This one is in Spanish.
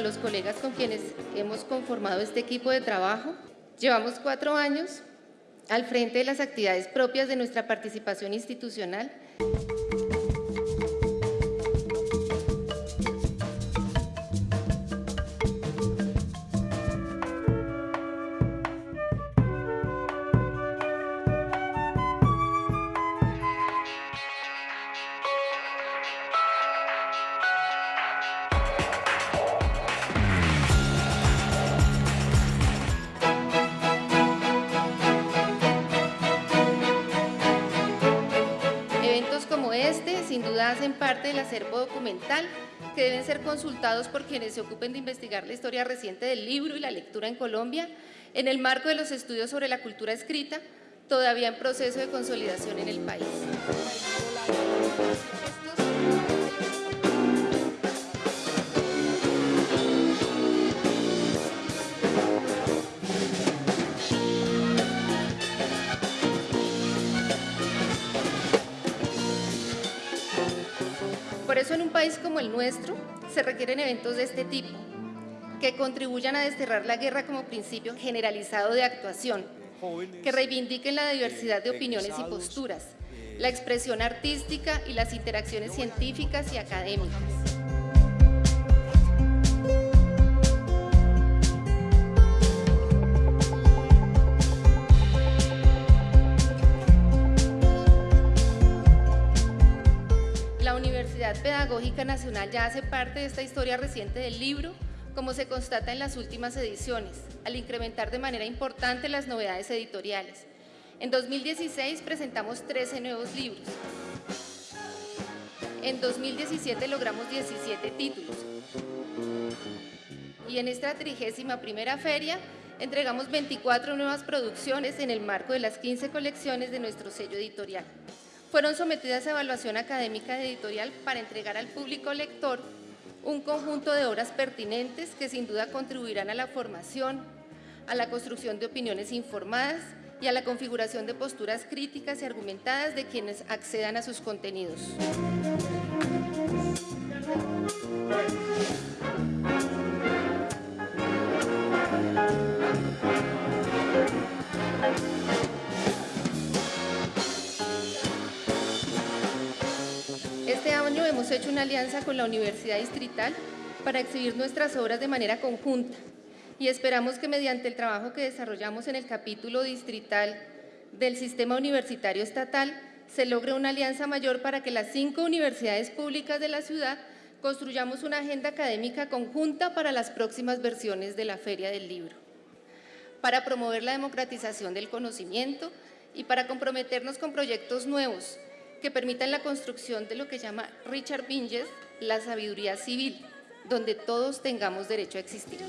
a los colegas con quienes hemos conformado este equipo de trabajo. Llevamos cuatro años al frente de las actividades propias de nuestra participación institucional. Hacen parte del acervo documental que deben ser consultados por quienes se ocupen de investigar la historia reciente del libro y la lectura en Colombia en el marco de los estudios sobre la cultura escrita, todavía en proceso de consolidación en el país. Por eso en un país como el nuestro se requieren eventos de este tipo, que contribuyan a desterrar la guerra como principio generalizado de actuación, que reivindiquen la diversidad de opiniones y posturas, la expresión artística y las interacciones científicas y académicas. Pedagógica Nacional ya hace parte de esta historia reciente del libro, como se constata en las últimas ediciones, al incrementar de manera importante las novedades editoriales. En 2016 presentamos 13 nuevos libros. En 2017 logramos 17 títulos. Y en esta trigésima primera feria entregamos 24 nuevas producciones en el marco de las 15 colecciones de nuestro sello editorial fueron sometidas a evaluación académica editorial para entregar al público lector un conjunto de obras pertinentes que sin duda contribuirán a la formación, a la construcción de opiniones informadas y a la configuración de posturas críticas y argumentadas de quienes accedan a sus contenidos. Hemos hecho una alianza con la Universidad Distrital para exhibir nuestras obras de manera conjunta y esperamos que mediante el trabajo que desarrollamos en el capítulo distrital del Sistema Universitario Estatal se logre una alianza mayor para que las cinco universidades públicas de la ciudad construyamos una agenda académica conjunta para las próximas versiones de la Feria del Libro, para promover la democratización del conocimiento y para comprometernos con proyectos nuevos que permitan la construcción de lo que llama Richard Binges la sabiduría civil, donde todos tengamos derecho a existir.